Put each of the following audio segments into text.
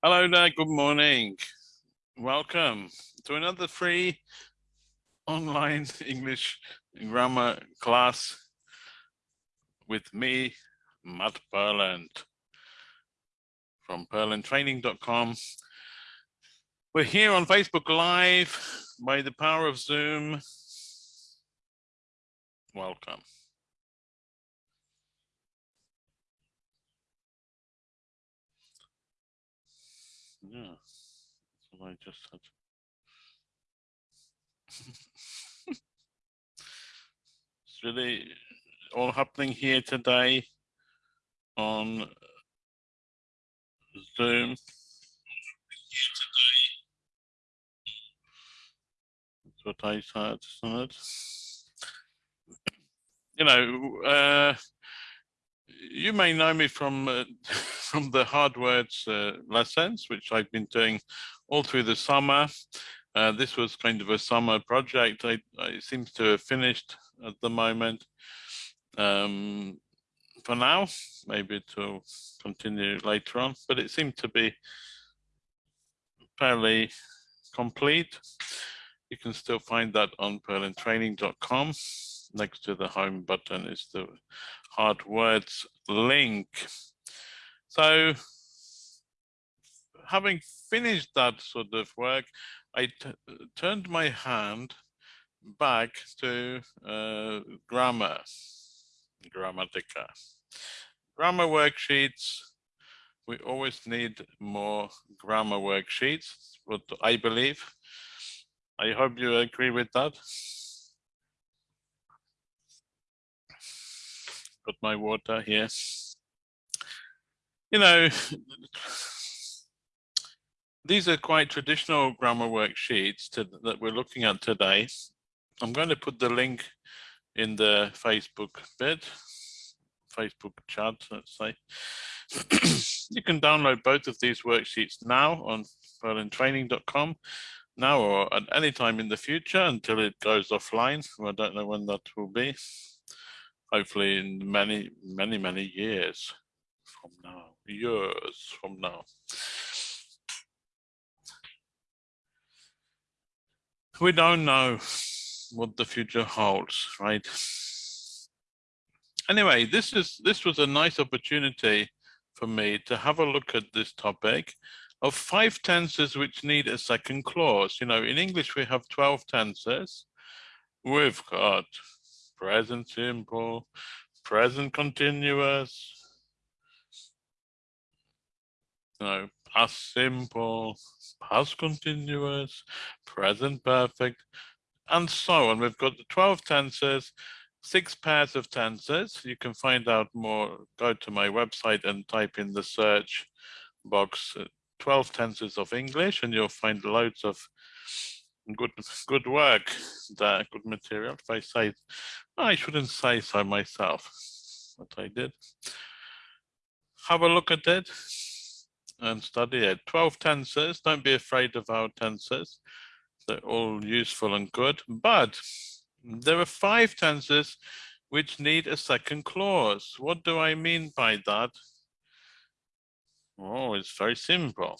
Hello there, good morning. Welcome to another free online English grammar class with me, Matt Purland from purlandtraining.com. We're here on Facebook Live by the power of Zoom. Welcome. Yeah, that's what I just said. it's really all happening here today on Zoom. That's what I said. You know, uh, you may know me from uh, from the hard words uh, lessons, which I've been doing all through the summer. Uh, this was kind of a summer project. I, I seem to have finished at the moment. Um, for now, maybe to continue later on, but it seemed to be fairly complete. You can still find that on purlandtraining.com. Next to the home button is the hard words link. So having finished that sort of work, I turned my hand back to uh, grammar, grammatica. Grammar worksheets, we always need more grammar worksheets, what I believe. I hope you agree with that. Got my water here. You know, these are quite traditional grammar worksheets to, that we're looking at today. I'm going to put the link in the Facebook bit, Facebook chat, let's say. you can download both of these worksheets now on purlandtraining.com now or at any time in the future until it goes offline. I don't know when that will be. Hopefully in many, many, many years from now, years from now. We don't know what the future holds, right? Anyway, this is this was a nice opportunity for me to have a look at this topic of five tenses which need a second clause. You know, in English we have 12 tenses. We've got present simple, present continuous, know, past simple, past continuous, present perfect, and so on. We've got the 12 tenses, six pairs of tenses. You can find out more, go to my website and type in the search box uh, 12 tenses of English and you'll find loads of good good work good material. If I say, I shouldn't say so myself, but I did. Have a look at it and study it. 12 tenses, don't be afraid of our tenses. They're all useful and good, but there are five tenses which need a second clause. What do I mean by that? Oh, it's very simple.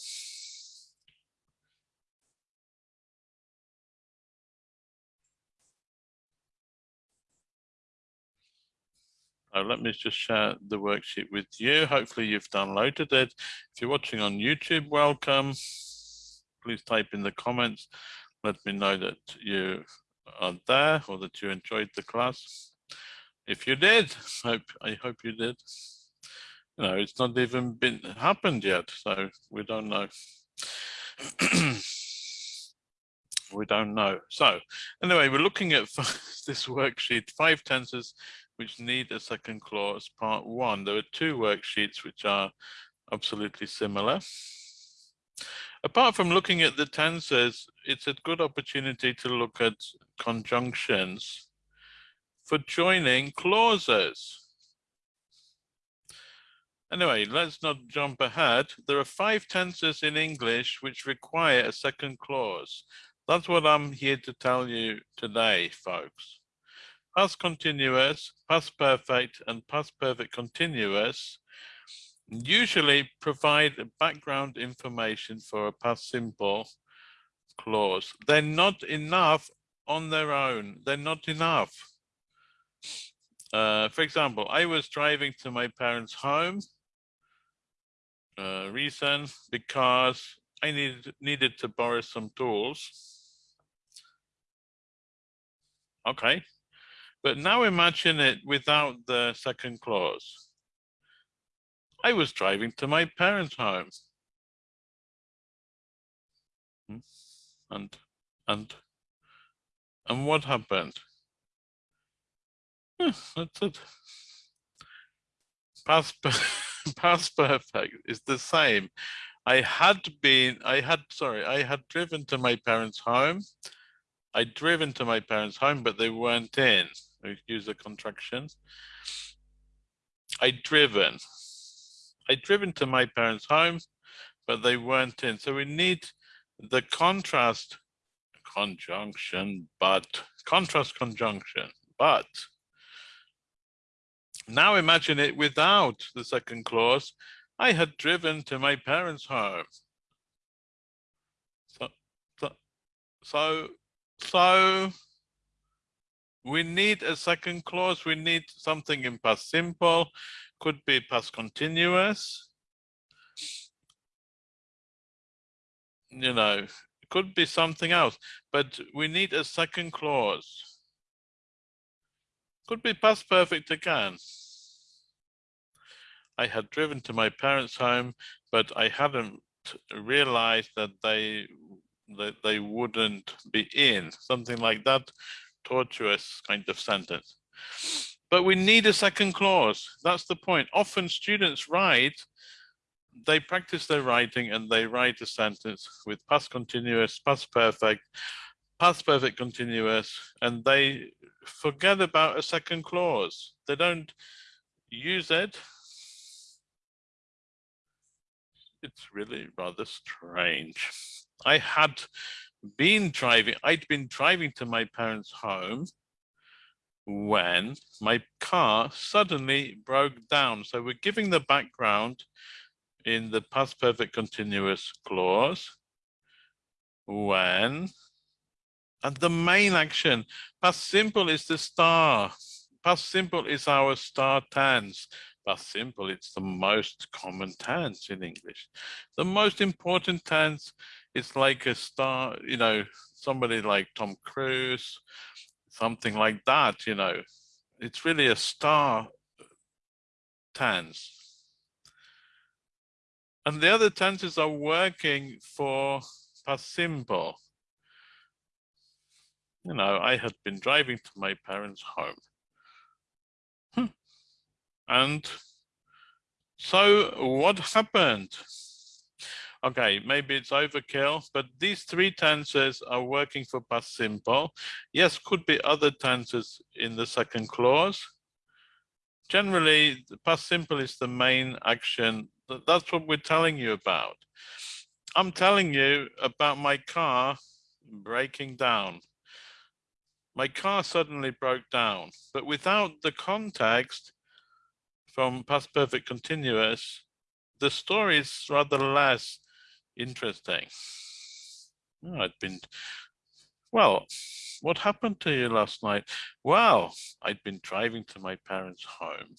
Uh, let me just share the worksheet with you. Hopefully you've downloaded it. If you're watching on YouTube, welcome. Please type in the comments. Let me know that you are there or that you enjoyed the class. If you did, hope I hope you did. You know, it's not even been happened yet, so we don't know. we don't know. So anyway, we're looking at this worksheet, five tenses which need a second clause, part one. There are two worksheets which are absolutely similar. Apart from looking at the tenses, it's a good opportunity to look at conjunctions for joining clauses. Anyway, let's not jump ahead. There are five tenses in English which require a second clause. That's what I'm here to tell you today, folks past continuous, past perfect, and past perfect continuous usually provide background information for a past simple clause. They're not enough on their own. They're not enough. Uh, for example, I was driving to my parents' home. Uh, reason because I needed needed to borrow some tools. Okay, but now imagine it without the second clause. I was driving to my parents' home. Hmm? And, and, and what happened? that's it. Past, past perfect is the same. I had been, I had, sorry, I had driven to my parents' home. I'd driven to my parents' home, but they weren't in. Use the contractions. I'd driven. I'd driven to my parents' home, but they weren't in. So we need the contrast conjunction, but contrast conjunction, but now imagine it without the second clause. I had driven to my parents' home. So, so, so, so we need a second clause. We need something in past simple, could be past continuous. You know, it could be something else, but we need a second clause. Could be past perfect again. I had driven to my parents' home, but I hadn't realized that they that they wouldn't be in, something like that tortuous kind of sentence. But we need a second clause. That's the point. Often students write, they practice their writing and they write a sentence with past continuous, past perfect, past perfect continuous, and they forget about a second clause. They don't use it it's really rather strange. I had been driving, I'd been driving to my parents' home when my car suddenly broke down. So we're giving the background in the past perfect continuous clause when and the main action past simple is the star past simple is our star tense past simple, it's the most common tense in English. The most important tense is like a star, you know, somebody like Tom Cruise, something like that, you know. It's really a star tense. And the other tenses are working for past simple. You know, I had been driving to my parents' home. Hmm. And so what happened? Okay, maybe it's overkill, but these three tenses are working for past simple. Yes, could be other tenses in the second clause. Generally, past simple is the main action. That's what we're telling you about. I'm telling you about my car breaking down. My car suddenly broke down, but without the context, from past perfect continuous, the story is rather less interesting. Oh, I'd been, well, what happened to you last night? Well, I'd been driving to my parents' home.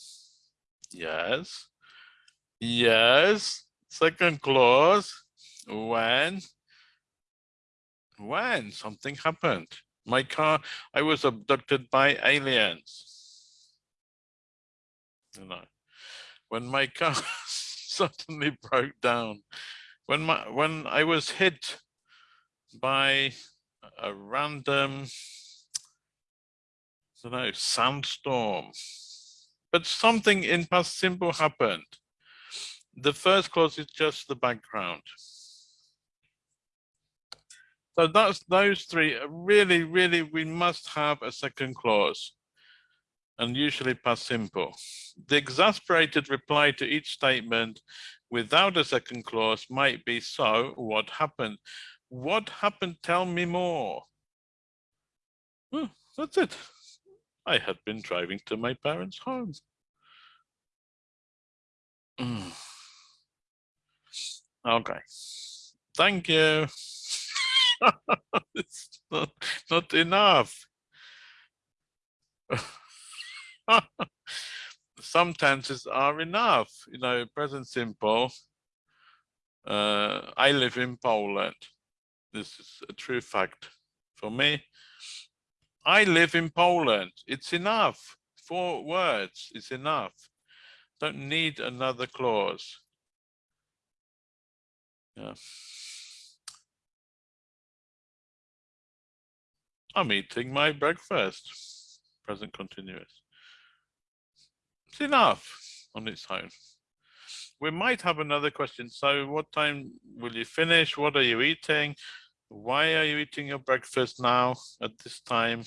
Yes. Yes. Second clause. When? When something happened. My car, I was abducted by aliens you know, when my car suddenly broke down, when my when I was hit by a random, I don't know, sandstorm, but something in past simple happened. The first clause is just the background. So that's those three. Uh, really, really, we must have a second clause and usually past simple. The exasperated reply to each statement without a second clause might be, so what happened? What happened? Tell me more. Oh, that's it. I had been driving to my parents' home. Mm. Okay. Thank you. it's not, not enough. Some tenses are enough, you know, present simple. Uh, I live in Poland. This is a true fact for me. I live in Poland. It's enough. Four words is enough. Don't need another clause. Yeah. I'm eating my breakfast. Present continuous. It's enough on its own. We might have another question. So what time will you finish? What are you eating? Why are you eating your breakfast now at this time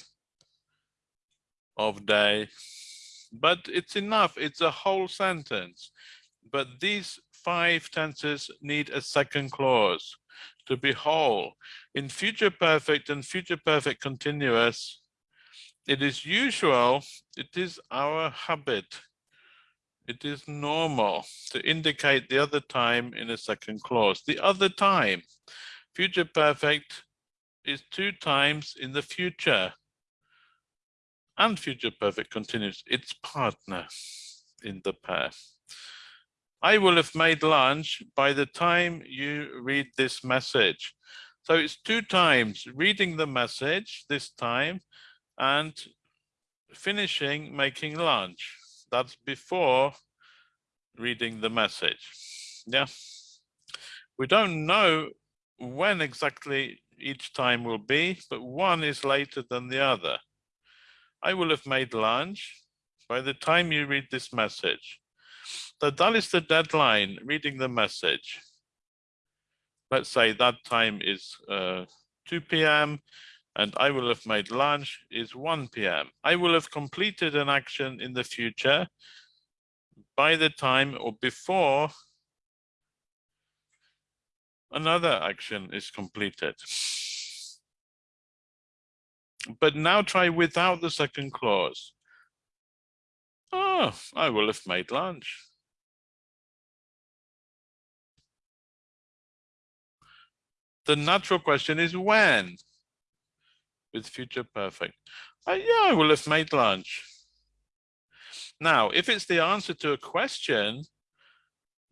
of day? But it's enough. It's a whole sentence. But these five tenses need a second clause to be whole. In future perfect and future perfect continuous, it is usual, it is our habit, it is normal to indicate the other time in a second clause. The other time, future perfect is two times in the future and future perfect continues its partner in the pair. I will have made lunch by the time you read this message. So it's two times reading the message this time and finishing making lunch. That's before reading the message. Yeah. We don't know when exactly each time will be, but one is later than the other. I will have made lunch by the time you read this message. So that is the deadline, reading the message. Let's say that time is uh, 2 p.m. and I will have made lunch is 1 p.m. I will have completed an action in the future by the time or before another action is completed. But now try without the second clause. Oh, I will have made lunch. The natural question is when? With future perfect. Uh, yeah, I will have made lunch. Now, if it's the answer to a question,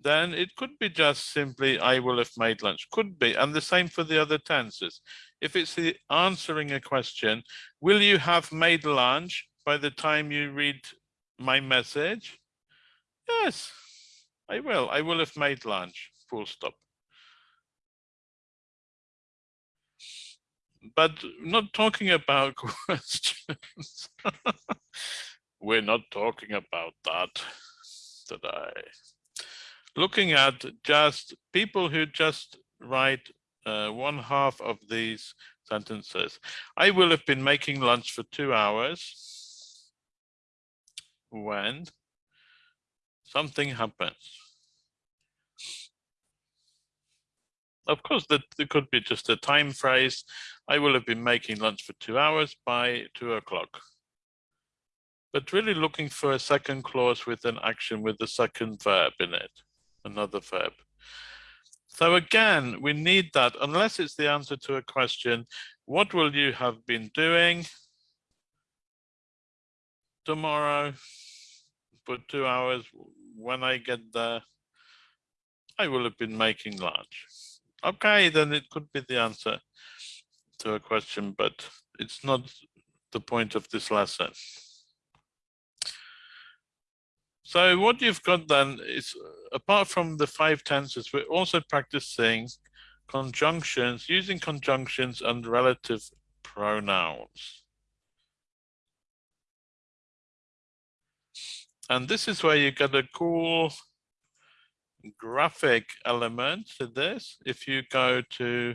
then it could be just simply, I will have made lunch. Could be, and the same for the other tenses. If it's the answering a question, will you have made lunch by the time you read my message? Yes, I will. I will have made lunch, full stop. But not talking about questions. We're not talking about that today. Looking at just people who just write uh, one half of these sentences. I will have been making lunch for two hours when something happens. Of course, that could be just a time phrase. I will have been making lunch for two hours by two o'clock. But really looking for a second clause with an action with the second verb in it, another verb. So again, we need that unless it's the answer to a question, what will you have been doing? tomorrow for two hours. When I get there, I will have been making lunch. Okay, then it could be the answer to a question, but it's not the point of this lesson. So what you've got then is, uh, apart from the five tenses, we're also practicing conjunctions, using conjunctions and relative pronouns. And this is where you get a cool graphic element to this. If you go to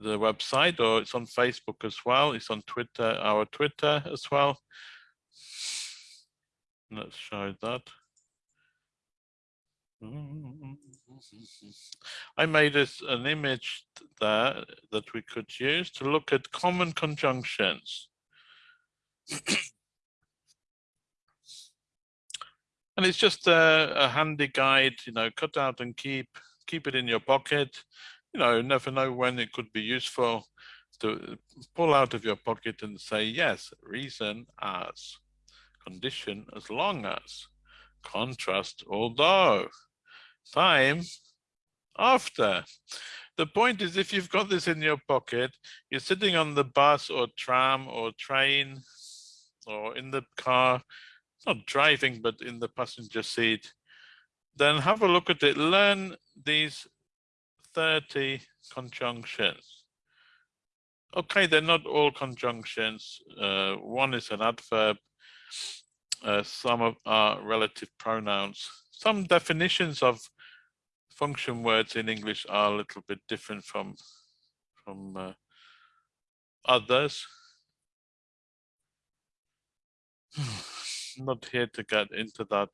the website or it's on Facebook as well, it's on Twitter, our Twitter as well. Let's show that. I made this, an image there that we could use to look at common conjunctions. And it's just a, a handy guide, you know, cut out and keep keep it in your pocket. You know, never know when it could be useful to pull out of your pocket and say, yes, reason as, condition as long as, contrast although, time after. The point is if you've got this in your pocket, you're sitting on the bus or tram or train or in the car, not driving, but in the passenger seat, then have a look at it. Learn these 30 conjunctions. Okay, they're not all conjunctions. Uh, one is an adverb. Uh, some of are relative pronouns. Some definitions of function words in English are a little bit different from from uh, others. Not here to get into that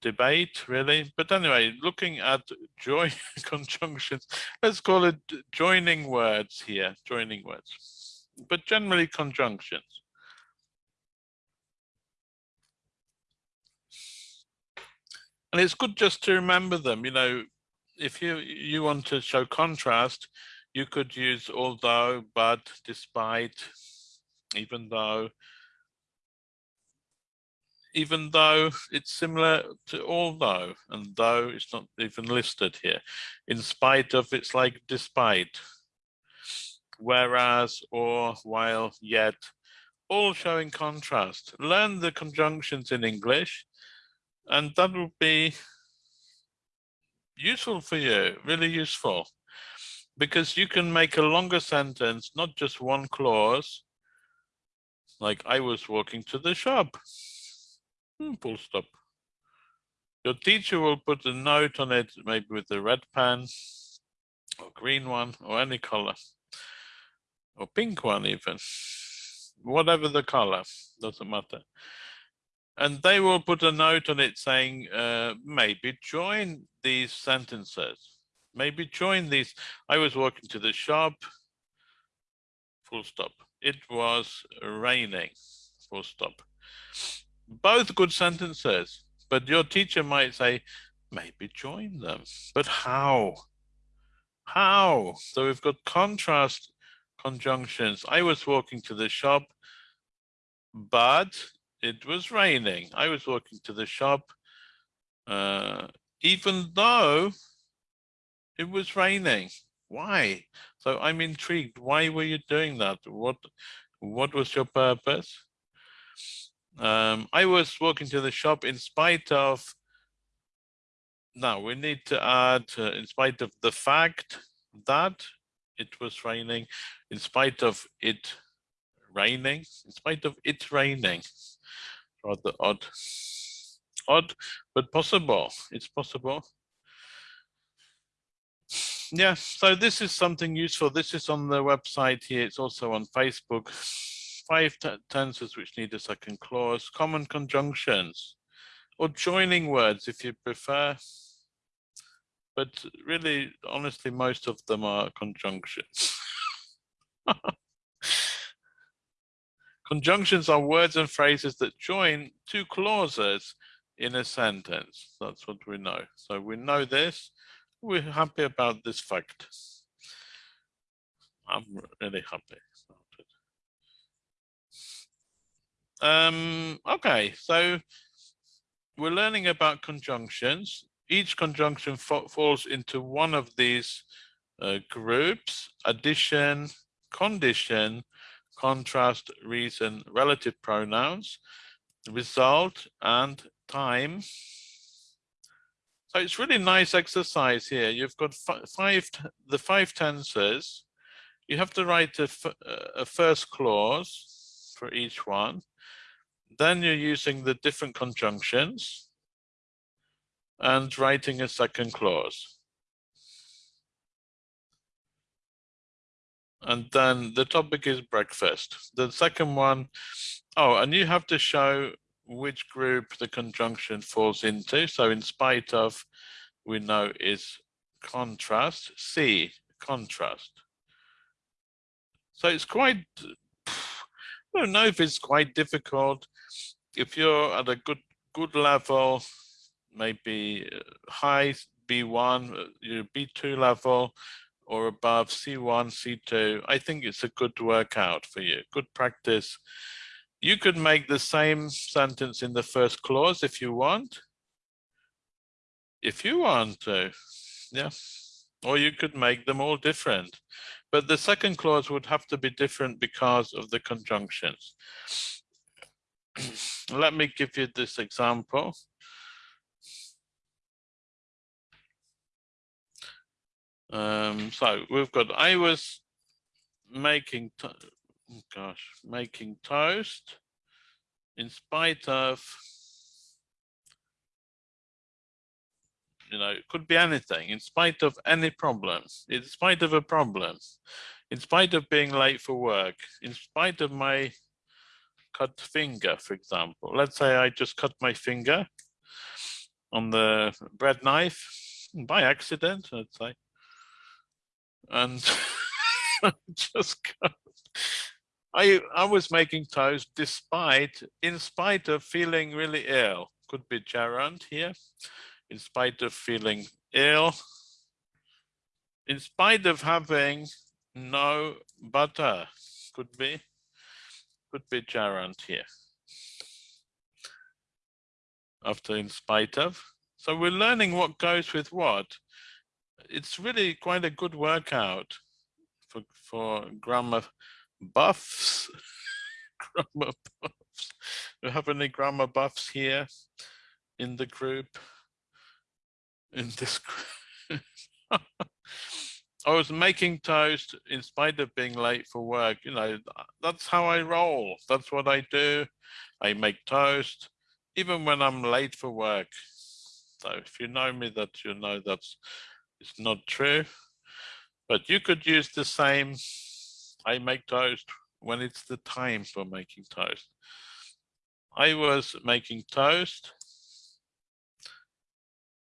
debate really, but anyway, looking at join conjunctions, let's call it joining words here, joining words, but generally conjunctions. and it's good just to remember them you know if you you want to show contrast you could use although but despite even though even though it's similar to although and though it's not even listed here. In spite of it's like despite. Whereas or while yet all showing contrast. Learn the conjunctions in english and that will be useful for you, really useful, because you can make a longer sentence, not just one clause, like I was walking to the shop, full stop. Your teacher will put a note on it, maybe with a red pen, or green one, or any color, or pink one even, whatever the color, doesn't matter. And they will put a note on it saying uh, maybe join these sentences. Maybe join these. I was walking to the shop. Full stop. It was raining. Full stop both good sentences but your teacher might say maybe join them but how how so we've got contrast conjunctions i was walking to the shop but it was raining. I was walking to the shop, uh, even though it was raining. Why? So I'm intrigued. Why were you doing that? What, what was your purpose? Um, I was walking to the shop in spite of, now we need to add, uh, in spite of the fact that it was raining, in spite of it raining, in spite of it raining rather odd. Odd, but possible. It's possible. Yeah, so this is something useful. This is on the website here. It's also on Facebook. Five tenses which need a second clause, common conjunctions, or joining words if you prefer. But really, honestly, most of them are conjunctions. Conjunctions are words and phrases that join two clauses in a sentence. That's what we know. So we know this. We're happy about this fact. I'm really happy about it. Um, okay, so we're learning about conjunctions. Each conjunction falls into one of these uh, groups, addition, condition, contrast, reason, relative pronouns, result, and time. So it's really nice exercise here. You've got five, the five tenses. You have to write a, a first clause for each one. Then you're using the different conjunctions and writing a second clause. and then the topic is breakfast. The second one, oh, and you have to show which group the conjunction falls into. So in spite of, we know is contrast, C, contrast. So it's quite, I don't know if it's quite difficult. If you're at a good good level, maybe high B1, uh, your B2 level or above C1, C2. I think it's a good workout for you, good practice. You could make the same sentence in the first clause if you want. If you want to, yeah. Or you could make them all different. But the second clause would have to be different because of the conjunctions. Let me give you this example. Um, so we've got, I was making, oh gosh, making toast in spite of, you know, it could be anything, in spite of any problems, in spite of a problem, in spite of being late for work, in spite of my cut finger, for example. Let's say I just cut my finger on the bread knife by accident, let's say and just cut. I I was making toast despite in spite of feeling really ill. Could be gerund here. In spite of feeling ill. In spite of having no butter. Could be could be gerund here. After in spite of. So we're learning what goes with what it's really quite a good workout for for grammar buffs. grammar buffs. Do we have any grammar buffs here in the group? In this group. I was making toast in spite of being late for work. You know, that's how I roll. That's what I do. I make toast, even when I'm late for work. So if you know me, that you know that's it's not true, but you could use the same, I make toast when it's the time for making toast. I was making toast,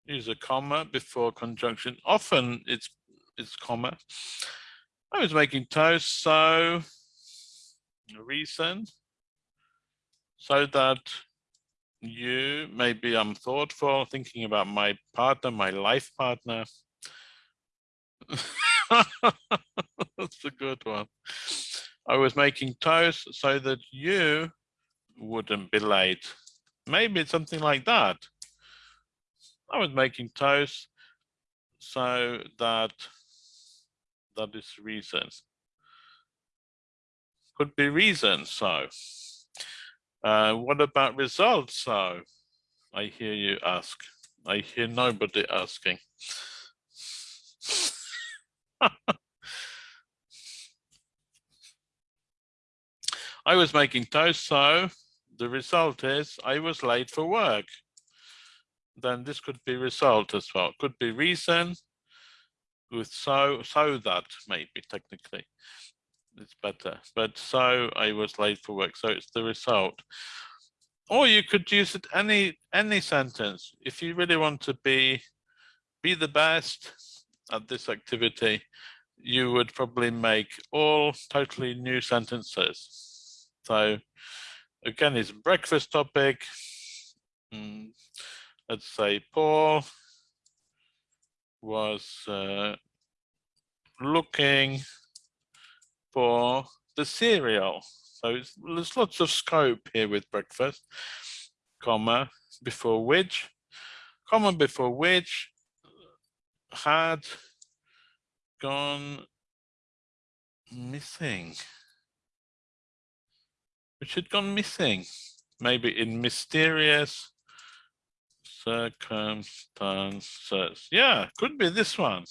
use a comma before conjunction. Often it's it's comma. I was making toast, so reason so that you maybe I'm thoughtful, thinking about my partner, my life partner, That's a good one. I was making toast so that you wouldn't be late. Maybe it's something like that. I was making toast so that that is reason. Could be reason, so. Uh, what about results, so? I hear you ask. I hear nobody asking. I was making toast, so the result is I was late for work. Then this could be result as well. Could be reason with so, so that maybe technically it's better. But so I was late for work, so it's the result. Or you could use it any any sentence. If you really want to be be the best at this activity, you would probably make all totally new sentences. So again, it's breakfast topic. Mm, let's say Paul was uh, looking for the cereal. So there's lots of scope here with breakfast, comma, before which, comma before which had gone missing. Which had gone missing, maybe in mysterious circumstances. Yeah, could be this one.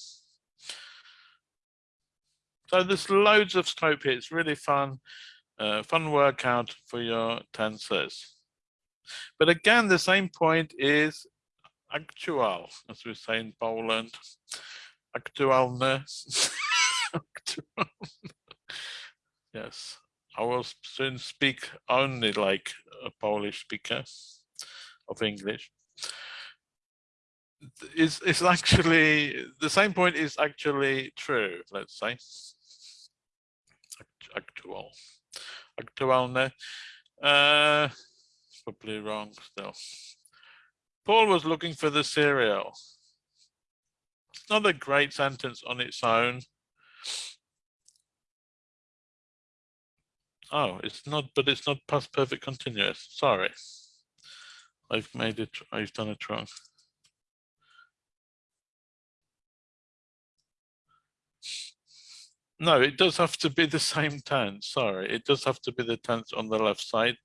So there's loads of scope here. It's really fun, uh, fun workout for your tenses. But again, the same point is actual, as we say in Poland aktualne. yes, I will soon speak only like a Polish speaker of English. Is is actually the same point is actually true. Let's say actual, aktualne. Uh, probably wrong still. Paul was looking for the cereal it's not a great sentence on its own. Oh, it's not, but it's not past perfect continuous. Sorry. I've made it, I've done it wrong. No, it does have to be the same tense. Sorry, it does have to be the tense on the left side.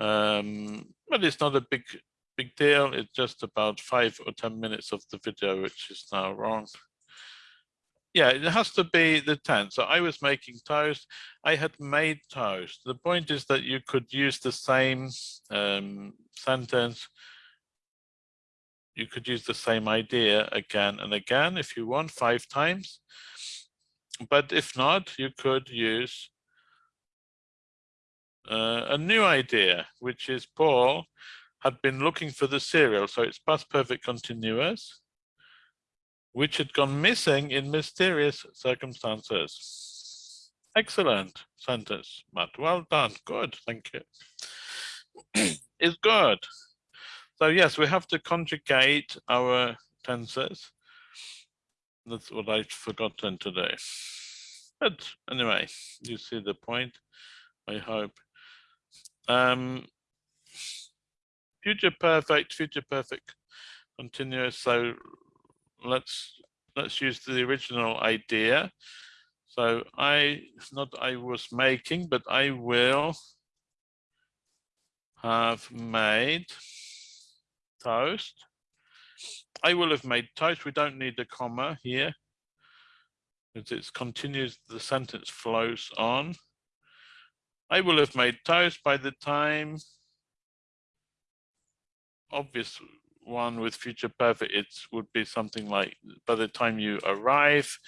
Um, but it's not a big, big deal. It's just about five or 10 minutes of the video, which is now wrong. Yeah, it has to be the tense. So I was making toast. I had made toast. The point is that you could use the same um, sentence. You could use the same idea again and again if you want, five times. But if not, you could use uh, a new idea, which is Paul had been looking for the cereal. So it's past perfect continuous, which had gone missing in mysterious circumstances. Excellent sentence, Matt. Well done. Good. Thank you. is good. So yes, we have to conjugate our tenses. That's what I've forgotten today. But anyway, you see the point, I hope. Um, future perfect, future perfect continuous. So let's let's use the original idea. So I, not I was making, but I will have made toast. I will have made toast. We don't need a comma here. As it continues, the sentence flows on. I will have made toast by the time, obvious one with future perfect, it would be something like by the time you arrive,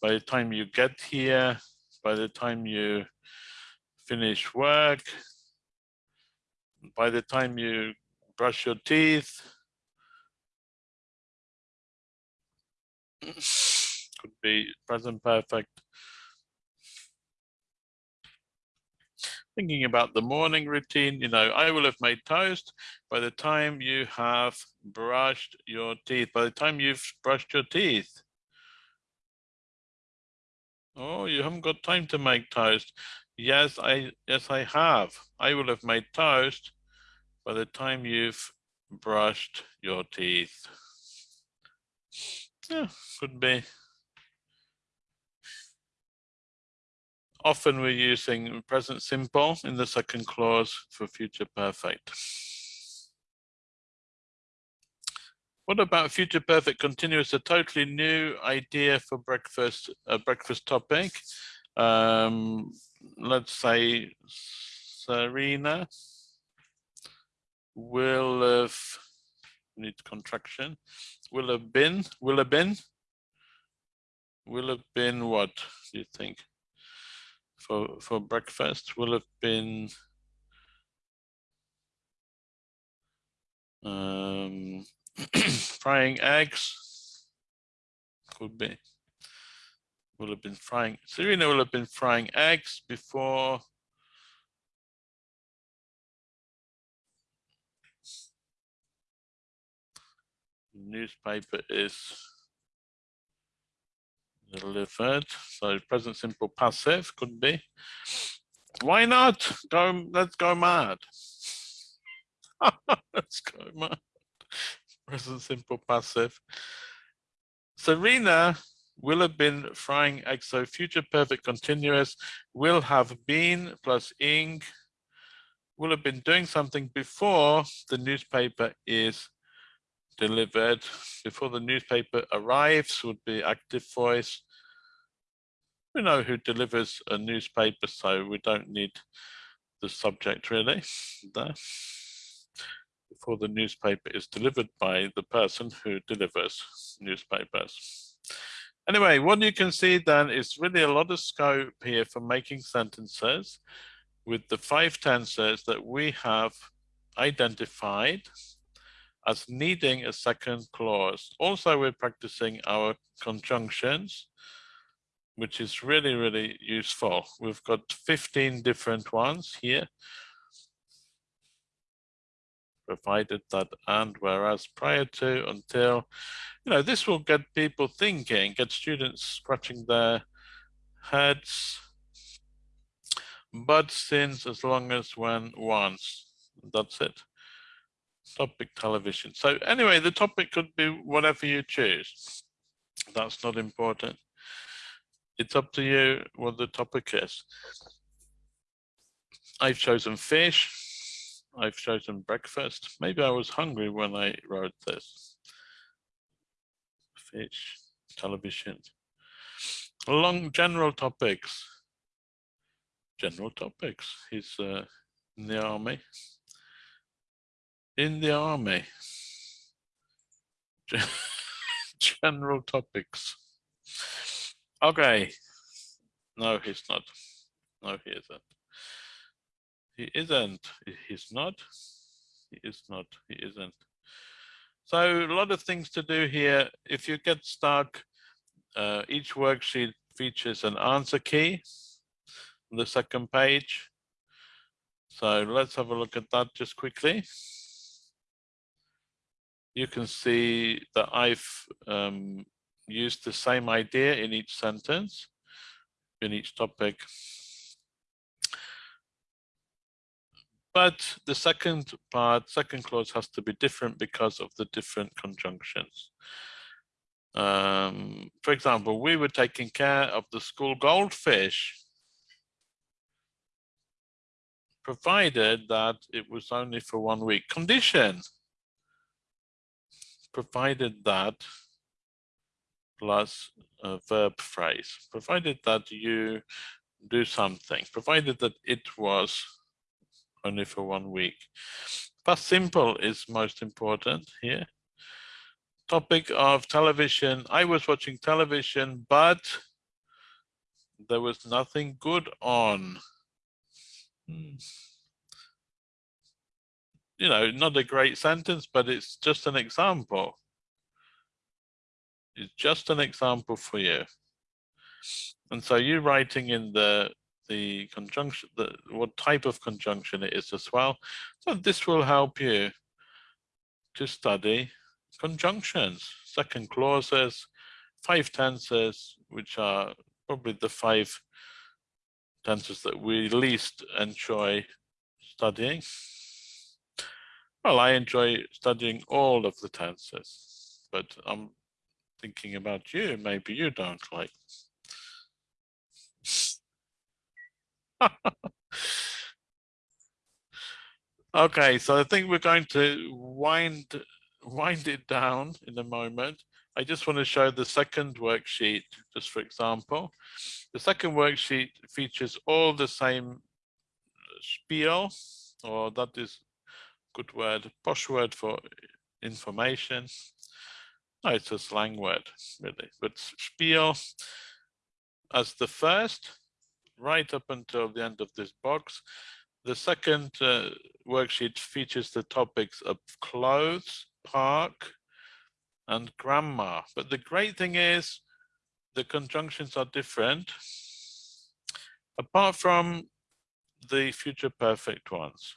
by the time you get here, by the time you finish work, by the time you brush your teeth, could be present perfect. Thinking about the morning routine, you know, I will have made toast by the time you have brushed your teeth, by the time you've brushed your teeth. Oh, you haven't got time to make toast. Yes, I yes I have. I will have made toast by the time you've brushed your teeth. Yeah, could be. Often we're using present simple in the second clause for future perfect. What about future perfect continuous? A totally new idea for breakfast, a breakfast topic. Um, let's say Serena will have, need contraction, will have been, will have been, will have been what do you think? for for breakfast will have been um, frying eggs. Could be. Will have been frying. Serena will have been frying eggs before. Newspaper is delivered. So present simple passive could be. Why not? Go, let's go mad. let's go mad. Present simple passive. Serena will have been frying eggs. So future perfect continuous will have been plus ing will have been doing something before the newspaper is delivered before the newspaper arrives would be active voice. We know who delivers a newspaper, so we don't need the subject really there. Before the newspaper is delivered by the person who delivers newspapers. Anyway, what you can see then is really a lot of scope here for making sentences with the five tenses that we have identified as needing a second clause. Also, we're practicing our conjunctions, which is really, really useful. We've got 15 different ones here. provided that and whereas prior to until you know this will get people thinking get students scratching their heads but since as long as when once that's it topic television so anyway the topic could be whatever you choose that's not important it's up to you what the topic is I've chosen fish I've chosen breakfast. Maybe I was hungry when I wrote this. Fish, television. Along general topics. General topics. He's uh, in the army. In the army. general topics. Okay. No, he's not. No, he isn't. He isn't. He's not. He is not. He isn't. So a lot of things to do here. If you get stuck, uh, each worksheet features an answer key on the second page. So let's have a look at that just quickly. You can see that I've um, used the same idea in each sentence, in each topic. But the second part, second clause has to be different because of the different conjunctions. Um, for example, we were taking care of the school goldfish, provided that it was only for one week. Condition, provided that plus a verb phrase, provided that you do something, provided that it was only for one week. Past simple is most important here. Topic of television. I was watching television, but there was nothing good on. Hmm. You know, not a great sentence, but it's just an example. It's just an example for you. And so you writing in the the conjunction, the, what type of conjunction it is as well. So this will help you to study conjunctions, second clauses, five tenses, which are probably the five tenses that we least enjoy studying. Well, I enjoy studying all of the tenses, but I'm thinking about you, maybe you don't like. okay, so I think we're going to wind wind it down in a moment. I just want to show the second worksheet, just for example. The second worksheet features all the same spiel, or that is good word, posh word for information. No, it's a slang word, really, but spiel as the first, right up until the end of this box. The second uh, worksheet features the topics of clothes, park, and grandma. But the great thing is the conjunctions are different, apart from the future perfect ones.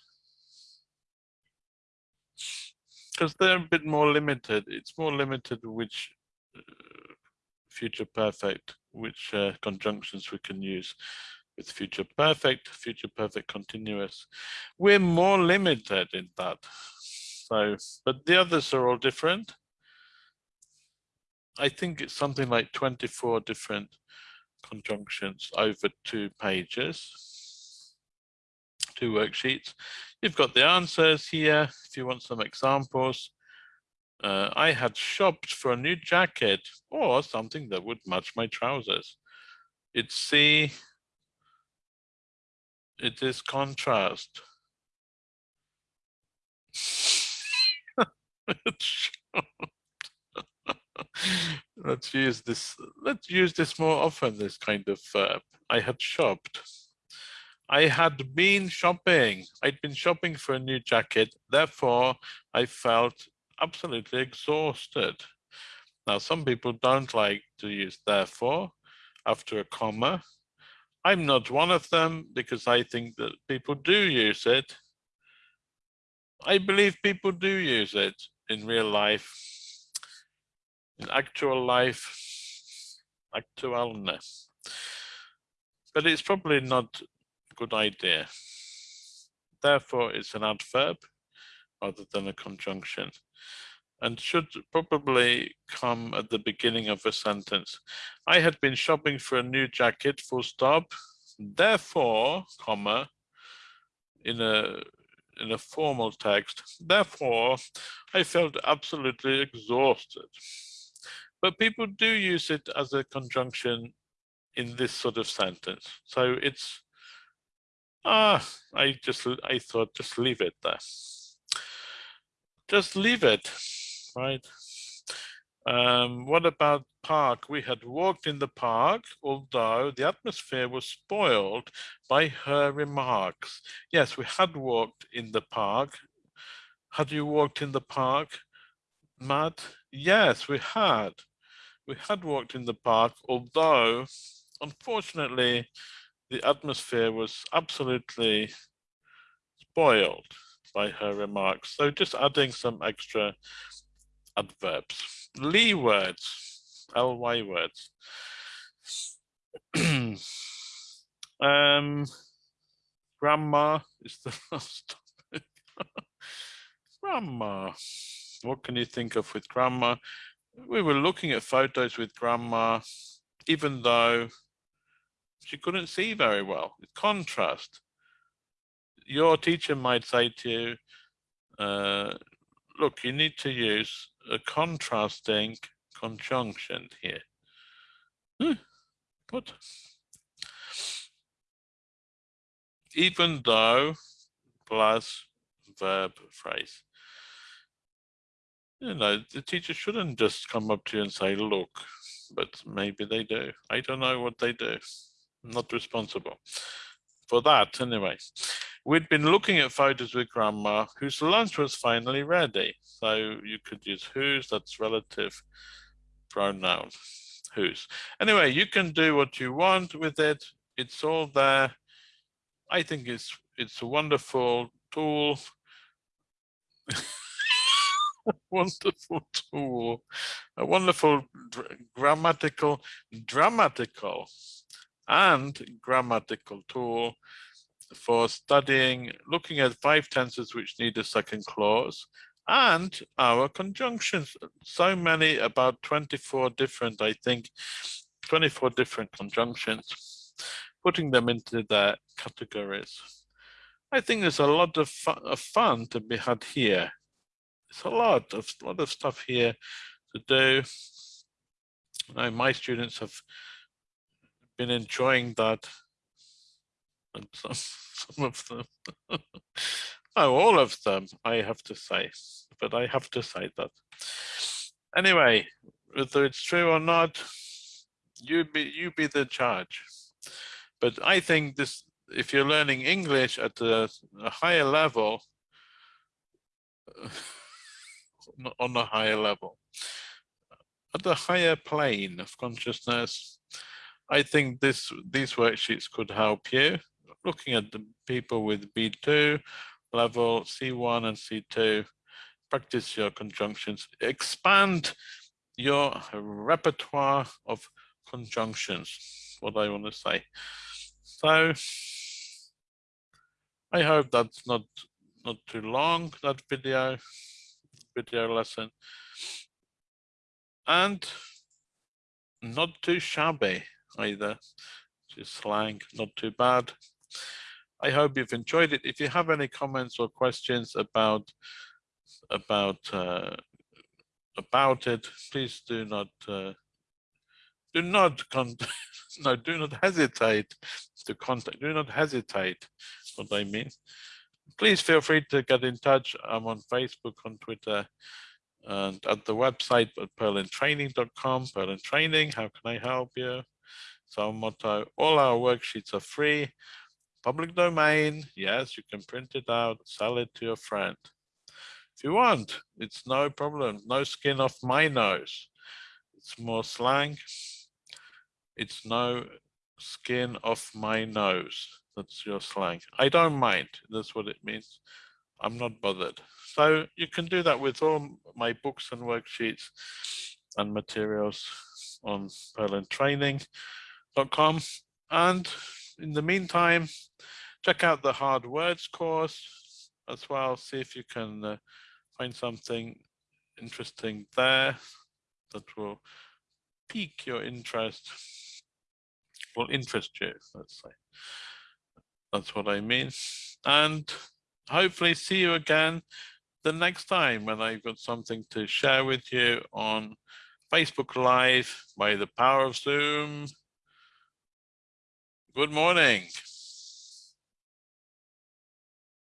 Because they're a bit more limited. It's more limited which uh, future perfect, which uh, conjunctions we can use with future perfect, future perfect continuous. We're more limited in that. So, but the others are all different. I think it's something like 24 different conjunctions over two pages, two worksheets. You've got the answers here if you want some examples. Uh, I had shopped for a new jacket or something that would match my trousers. It's C. It is contrast. let's use this. Let's use this more often. This kind of verb. I had shopped. I had been shopping. I'd been shopping for a new jacket. Therefore, I felt absolutely exhausted. Now, some people don't like to use therefore after a comma. I'm not one of them because I think that people do use it. I believe people do use it in real life, in actual life, actualness. But it's probably not good idea. Therefore, it's an adverb rather than a conjunction and should probably come at the beginning of a sentence. I had been shopping for a new jacket, full stop. Therefore, comma, in a in a formal text. Therefore, I felt absolutely exhausted. But people do use it as a conjunction in this sort of sentence. So it's, ah, I just, I thought just leave it there. Just leave it, right? Um, what about park? We had walked in the park, although the atmosphere was spoiled by her remarks. Yes, we had walked in the park. Had you walked in the park, Matt? Yes, we had. We had walked in the park, although, unfortunately, the atmosphere was absolutely spoiled by her remarks. So just adding some extra adverbs. Lee words, ly words. um, grandma is the last topic. grandma. What can you think of with grandma? We were looking at photos with grandma, even though she couldn't see very well. Contrast. Your teacher might say to you, uh, look, you need to use a contrasting conjunction here. Hmm? Even though plus verb phrase. You know, the teacher shouldn't just come up to you and say, look, but maybe they do. I don't know what they do. Not responsible for that anyway. We'd been looking at photos with grandma whose lunch was finally ready. So you could use whose, that's relative pronoun, whose. Anyway, you can do what you want with it. It's all there. I think it's it's a wonderful tool. wonderful tool, a wonderful grammatical, dramatical and grammatical tool for studying, looking at five tenses which need a second clause and our conjunctions. So many, about 24 different, I think, 24 different conjunctions, putting them into their categories. I think there's a lot of fun, of fun to be had here. It's a lot of lot of stuff here to do. Now, my students have been enjoying that and some, some of them. oh, all of them, I have to say, but I have to say that. Anyway, whether it's true or not, you be you be the judge. But I think this, if you're learning English at a, a higher level, on a higher level, at a higher plane of consciousness, I think this these worksheets could help you looking at the people with B2 level, C1 and C2, practice your conjunctions, expand your repertoire of conjunctions, what I want to say. So I hope that's not not too long, that video, video lesson. And not too shabby either, just slang, not too bad. I hope you've enjoyed it. If you have any comments or questions about about uh, about it, please do not uh, do not con no do not hesitate to contact. Do not hesitate. What I mean. Please feel free to get in touch. I'm on Facebook, on Twitter, and at the website at purlandtraining.com. Purland Training. How can I help you? So motto. All our worksheets are free public domain, yes, you can print it out, sell it to your friend. If you want, it's no problem, no skin off my nose. It's more slang. It's no skin off my nose. That's your slang. I don't mind. That's what it means. I'm not bothered. So you can do that with all my books and worksheets and materials on purlandtraining.com. And in the meantime, check out the hard words course as well. See if you can uh, find something interesting there that will pique your interest, will interest you, let's say. That's what I mean. And hopefully see you again the next time when I've got something to share with you on Facebook Live by the power of Zoom. Good morning.